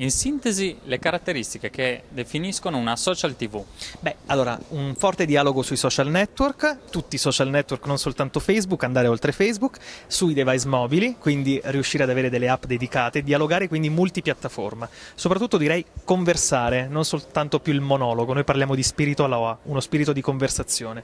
In sintesi, le caratteristiche che definiscono una social TV. Beh, allora, un forte dialogo sui social network, tutti i social network, non soltanto Facebook, andare oltre Facebook, sui device mobili, quindi riuscire ad avere delle app dedicate, dialogare quindi multipiattaforma. Soprattutto direi conversare, non soltanto più il monologo, noi parliamo di spirito alla OA, uno spirito di conversazione.